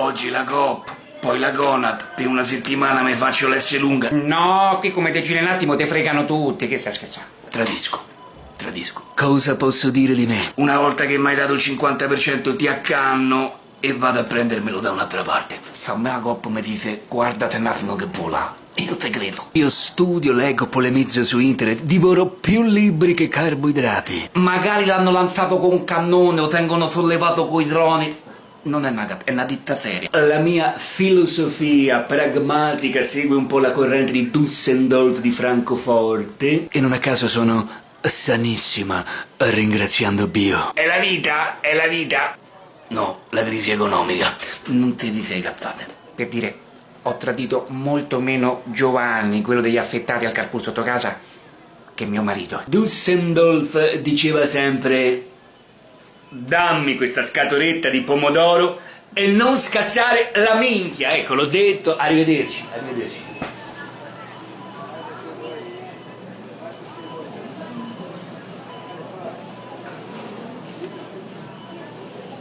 Oggi la Coop, poi la Conad, per una settimana mi faccio l'S lunga. No, qui come te giri un attimo te fregano tutti, che stai scherzando? Tradisco, tradisco. Cosa posso dire di me? Una volta che mi hai dato il 50% ti accanno e vado a prendermelo da un'altra parte. Sta me la Coop mi dice, guardate un attimo che vola. Io te credo. Io studio, leggo, polemizzo su internet, divoro più libri che carboidrati. Magari l'hanno lanciato con un cannone o tengono sollevato coi droni. Non è una gat- è una ditta seria. La mia filosofia pragmatica segue un po' la corrente di Dusseldorf di Francoforte e non a caso sono sanissima, ringraziando Bio. È la vita, è la vita. No, la crisi economica. Non ti dite cazzate. Per dire, ho tradito molto meno Giovanni, quello degli affettati al carpool sotto casa, che mio marito. Dusseldorf diceva sempre dammi questa scatoletta di pomodoro e non scassare la minchia, ecco l'ho detto, arrivederci, arrivederci.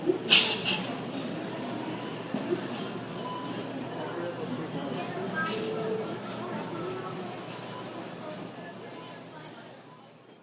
you